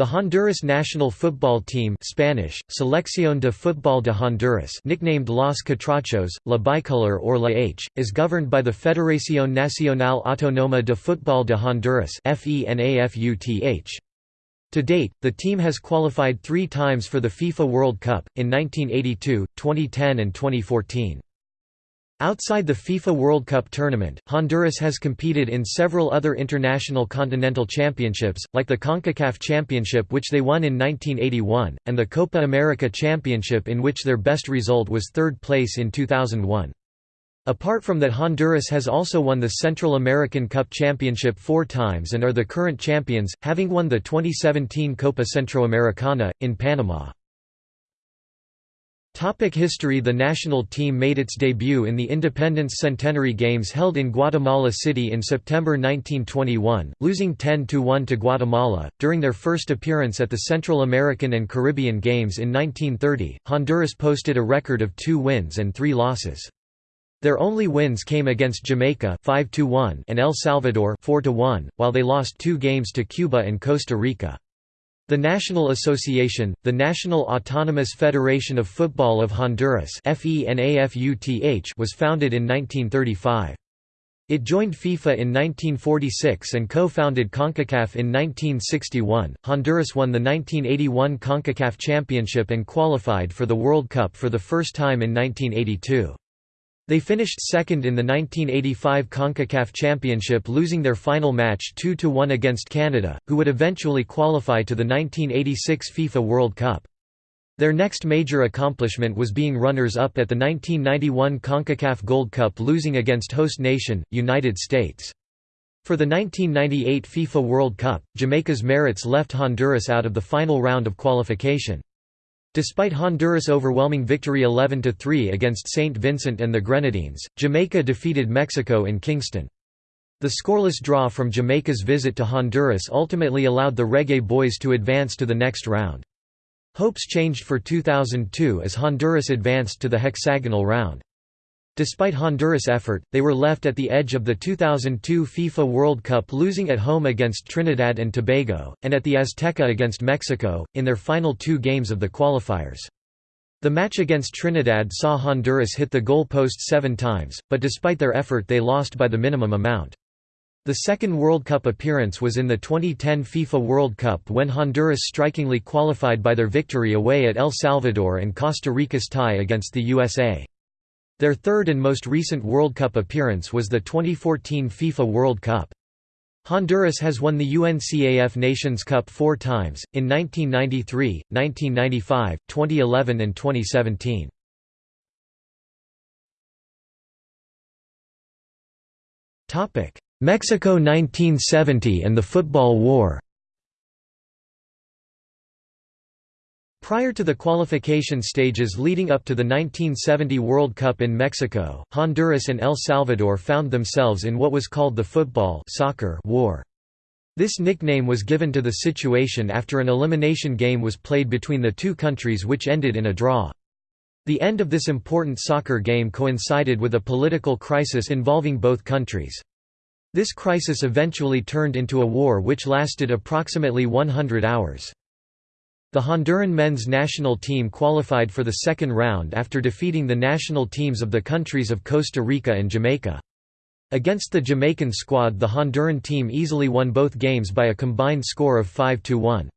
The Honduras national football team Spanish, Selección de Fútbol de Honduras nicknamed Los Catrachos, La Bicolor or La H, is governed by the Federación Nacional Autónoma de Fútbol de Honduras To date, the team has qualified three times for the FIFA World Cup, in 1982, 2010 and 2014. Outside the FIFA World Cup tournament, Honduras has competed in several other international continental championships, like the CONCACAF Championship which they won in 1981, and the Copa America Championship in which their best result was third place in 2001. Apart from that Honduras has also won the Central American Cup Championship four times and are the current champions, having won the 2017 Copa Centroamericana, in Panama. Topic history The national team made its debut in the Independence Centenary Games held in Guatemala City in September 1921, losing 10–1 to Guatemala. During their first appearance at the Central American and Caribbean Games in 1930, Honduras posted a record of two wins and three losses. Their only wins came against Jamaica 5 and El Salvador 4 while they lost two games to Cuba and Costa Rica. The National Association, the National Autonomous Federation of Football of Honduras was founded in 1935. It joined FIFA in 1946 and co-founded CONCACAF in 1961. Honduras won the 1981 CONCACAF Championship and qualified for the World Cup for the first time in 1982. They finished second in the 1985 CONCACAF Championship losing their final match 2–1 against Canada, who would eventually qualify to the 1986 FIFA World Cup. Their next major accomplishment was being runners-up at the 1991 CONCACAF Gold Cup losing against host nation, United States. For the 1998 FIFA World Cup, Jamaica's merits left Honduras out of the final round of qualification. Despite Honduras' overwhelming victory 11–3 against St. Vincent and the Grenadines, Jamaica defeated Mexico in Kingston. The scoreless draw from Jamaica's visit to Honduras ultimately allowed the Reggae Boys to advance to the next round. Hopes changed for 2002 as Honduras advanced to the hexagonal round. Despite Honduras' effort, they were left at the edge of the 2002 FIFA World Cup losing at home against Trinidad and Tobago, and at the Azteca against Mexico, in their final two games of the qualifiers. The match against Trinidad saw Honduras hit the goal post seven times, but despite their effort they lost by the minimum amount. The second World Cup appearance was in the 2010 FIFA World Cup when Honduras strikingly qualified by their victory away at El Salvador and Costa Rica's tie against the USA. Their third and most recent World Cup appearance was the 2014 FIFA World Cup. Honduras has won the UNCAF Nations Cup four times, in 1993, 1995, 2011 and 2017. Mexico 1970 and the Football War Prior to the qualification stages leading up to the 1970 World Cup in Mexico, Honduras and El Salvador found themselves in what was called the football soccer war. This nickname was given to the situation after an elimination game was played between the two countries which ended in a draw. The end of this important soccer game coincided with a political crisis involving both countries. This crisis eventually turned into a war which lasted approximately 100 hours. The Honduran men's national team qualified for the second round after defeating the national teams of the countries of Costa Rica and Jamaica. Against the Jamaican squad the Honduran team easily won both games by a combined score of 5–1.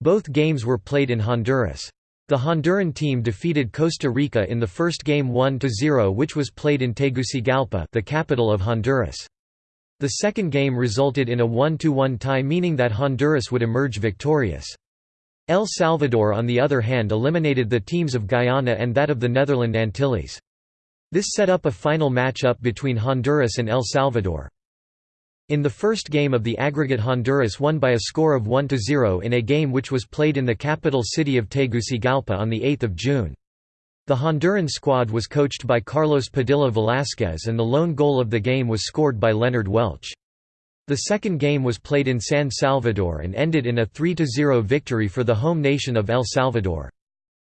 Both games were played in Honduras. The Honduran team defeated Costa Rica in the first game 1–0 which was played in Tegucigalpa the capital of Honduras. The second game resulted in a 1–1 tie meaning that Honduras would emerge victorious. El Salvador on the other hand eliminated the teams of Guyana and that of the Netherland Antilles. This set up a final match-up between Honduras and El Salvador. In the first game of the aggregate Honduras won by a score of 1–0 in a game which was played in the capital city of Tegucigalpa on 8 June. The Honduran squad was coached by Carlos Padilla Velázquez and the lone goal of the game was scored by Leonard Welch. The second game was played in San Salvador and ended in a 3–0 victory for the home nation of El Salvador.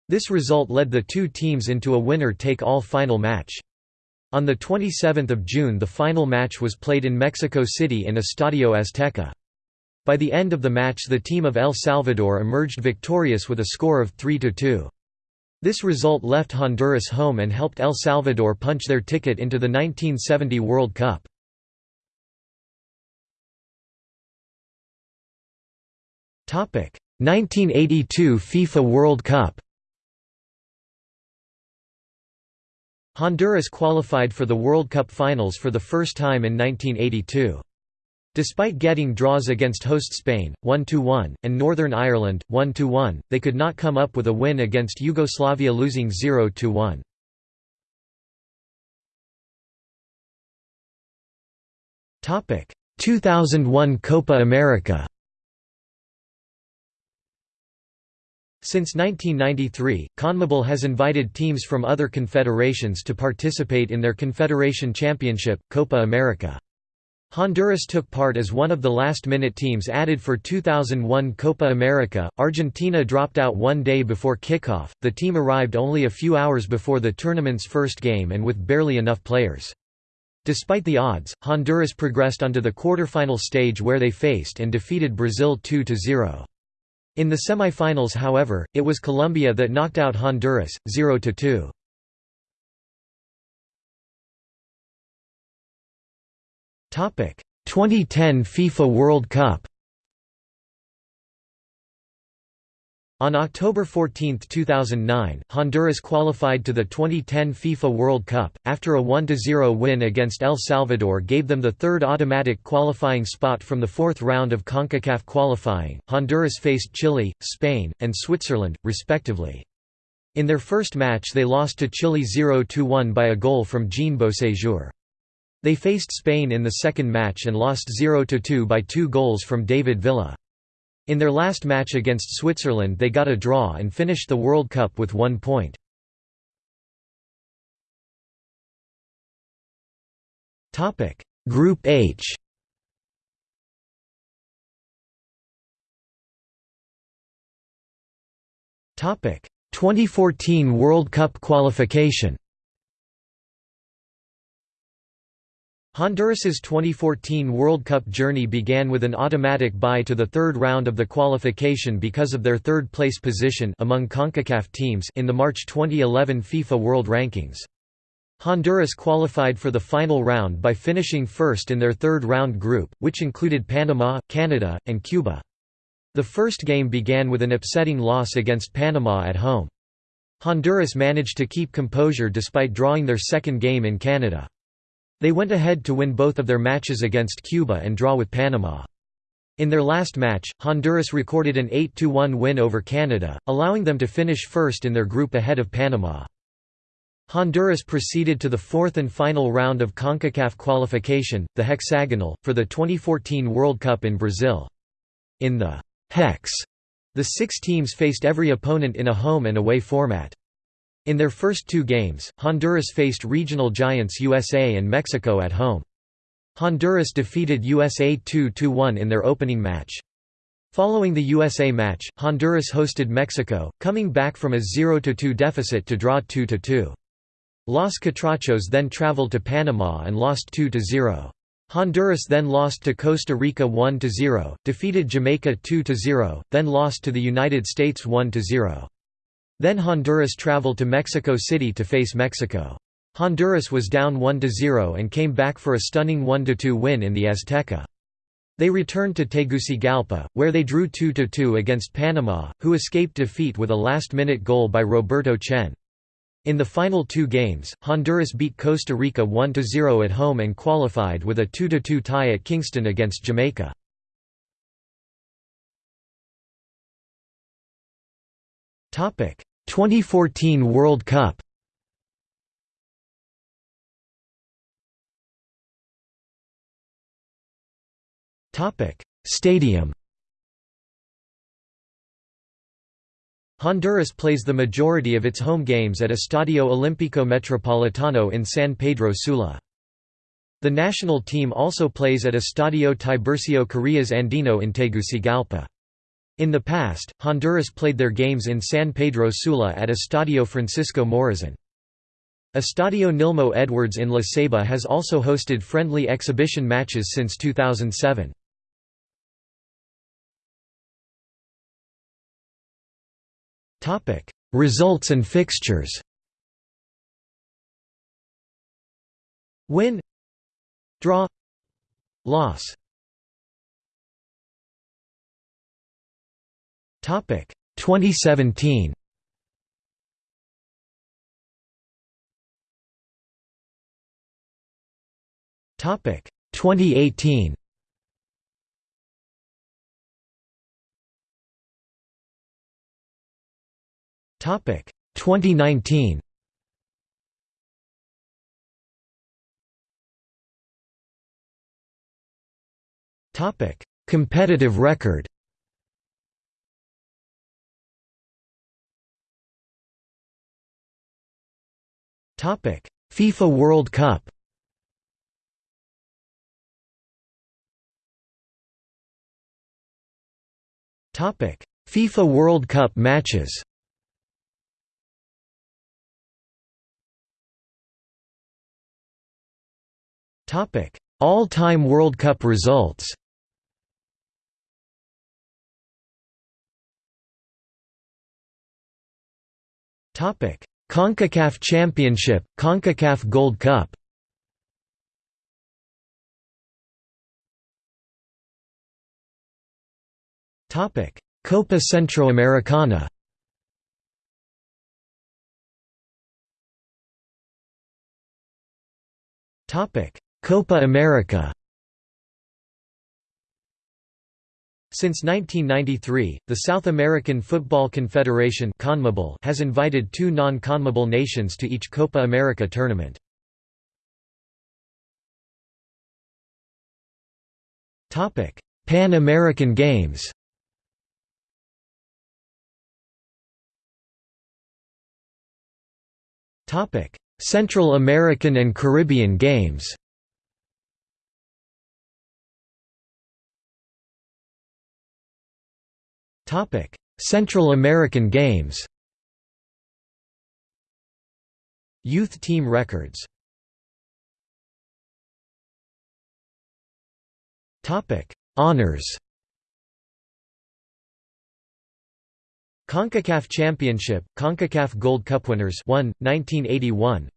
This result led the two teams into a winner-take-all final match. On 27 June the final match was played in Mexico City in Estadio Azteca. By the end of the match the team of El Salvador emerged victorious with a score of 3–2. This result left Honduras home and helped El Salvador punch their ticket into the 1970 World Cup. 1982 FIFA World Cup. Honduras qualified for the World Cup finals for the first time in 1982. Despite getting draws against host Spain, 1–1, and Northern Ireland, 1–1, they could not come up with a win against Yugoslavia losing 0–1. Topic: 2001 Copa America. Since 1993, CONMEBOL has invited teams from other confederations to participate in their Confederation Championship, Copa America. Honduras took part as one of the last-minute teams added for 2001 Copa America. Argentina dropped out one day before kickoff. The team arrived only a few hours before the tournament's first game and with barely enough players. Despite the odds, Honduras progressed onto the quarterfinal stage where they faced and defeated Brazil 2-0. In the semi-finals however, it was Colombia that knocked out Honduras, 0–2. Topic 2010 FIFA World Cup On October 14, 2009, Honduras qualified to the 2010 FIFA World Cup, after a 1–0 win against El Salvador gave them the third automatic qualifying spot from the fourth round of CONCACAF qualifying. Honduras faced Chile, Spain, and Switzerland, respectively. In their first match they lost to Chile 0–1 by a goal from Jean Beauséjour. They faced Spain in the second match and lost 0–2 by two goals from David Villa. In their last match against Switzerland they got a draw and finished the World Cup with one point. Group H. Topic. 2014 World Cup qualification Honduras's 2014 World Cup journey began with an automatic bye to the third round of the qualification because of their third-place position among CONCACAF teams in the March 2011 FIFA World Rankings. Honduras qualified for the final round by finishing first in their third-round group, which included Panama, Canada, and Cuba. The first game began with an upsetting loss against Panama at home. Honduras managed to keep composure despite drawing their second game in Canada. They went ahead to win both of their matches against Cuba and draw with Panama. In their last match, Honduras recorded an 8–1 win over Canada, allowing them to finish first in their group ahead of Panama. Honduras proceeded to the fourth and final round of CONCACAF qualification, the hexagonal, for the 2014 World Cup in Brazil. In the «hex», the six teams faced every opponent in a home and away format. In their first two games, Honduras faced regional giants USA and Mexico at home. Honduras defeated USA 2–1 in their opening match. Following the USA match, Honduras hosted Mexico, coming back from a 0–2 deficit to draw 2–2. Los Catrachos then traveled to Panama and lost 2–0. Honduras then lost to Costa Rica 1–0, defeated Jamaica 2–0, then lost to the United States 1–0. Then Honduras traveled to Mexico City to face Mexico. Honduras was down 1–0 and came back for a stunning 1–2 win in the Azteca. They returned to Tegucigalpa, where they drew 2–2 against Panama, who escaped defeat with a last-minute goal by Roberto Chen. In the final two games, Honduras beat Costa Rica 1–0 at home and qualified with a 2–2 tie at Kingston against Jamaica. 2014 World Cup Stadium Honduras plays the majority of its home games at Estadio Olímpico Metropolitano in San Pedro Sula. The national team also plays at Estadio Tiburcio Carías Andino in Tegucigalpa. In the past, Honduras played their games in San Pedro Sula at Estadio Francisco Morazan. Estadio Nilmo Edwards in La Ceiba has also hosted friendly exhibition matches since 2007. Results and fixtures Win Draw Loss Topic. 2017 Topic. 2018 Topic. 2019 Topic. Competitive record FIFA World Cup. Topic. FIFA World Cup matches. Topic. All-time World Cup results. Topic CONCACAF Championship, CONCACAF Gold Cup. Copa Centroamericana. Copa America Since 1993, the South American Football Confederation has invited two non-CONMEBOL nations to each Copa America tournament. Pan American Games Central American and Caribbean Games Topic: Central American Games. Youth team records. Topic: Honors. CONCACAF Championship, CONCACAF Gold Cup winners 1, 1981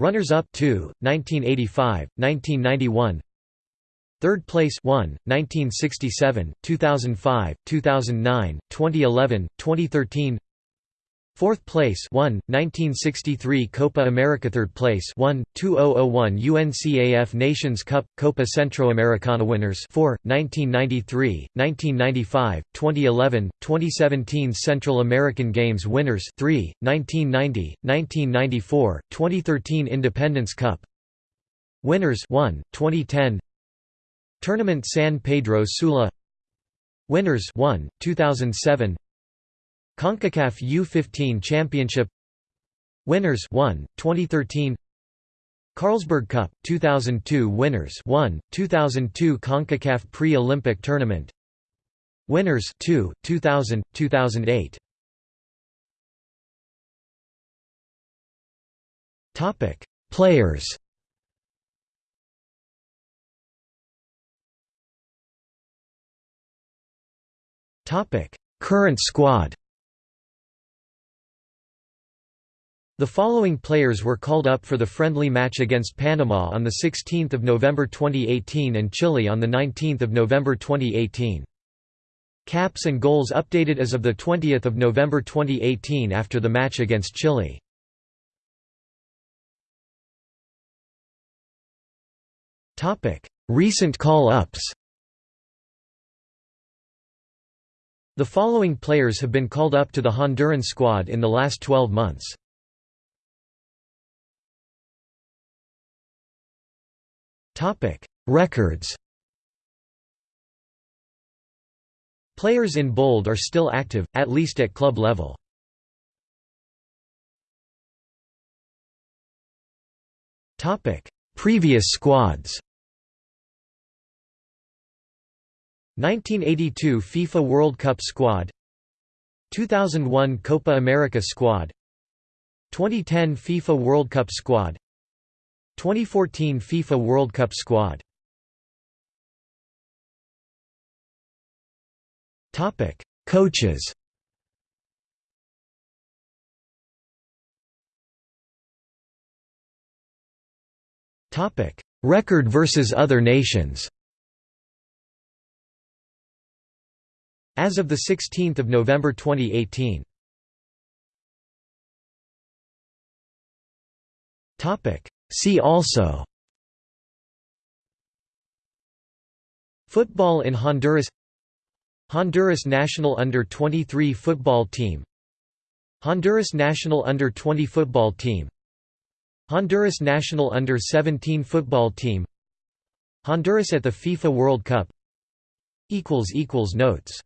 Runners-up 2, 1985, 1991 Third place 1, 1967, 2005, 2009, 2011, 2013 Fourth place 1, 1963 Copa America. Third place 1, 2001 UNCAF Nations Cup, Copa Centroamericana winners. 4, 1993, 1995, 2011, 2017 Central American Games winners. 3, 1990, 1994, 2013 Independence Cup Winners. 1, 2010 Tournament San Pedro Sula. Winners 1, 2007 CONCACAF U15 Championship. Winners 1, 2013 Carlsberg Cup 2002 Winners 1, 2002 CONCACAF Pre-Olympic Tournament. Winners 2, 2000, 2008 Topic. Players Current squad The following players were called up for the friendly match against Panama on 16 November 2018 and Chile on 19 November 2018. Caps and goals updated as of 20 November 2018 after the match against Chile. Recent call-ups The following players have been called up to the Honduran squad in the last 12 months. Records Players in bold are still active, at least at club level. Previous squads 1982 FIFA World Cup squad 2001 Copa America squad 2010 FIFA World Cup squad 2014 FIFA World Cup squad. Topic Coaches. Topic Record versus other nations. As of 16 November 2018 See also. Football in Honduras. Honduras national under-23 football team. Honduras national under-20 football team. Honduras national under-17 football team. Honduras at the FIFA World Cup. Notes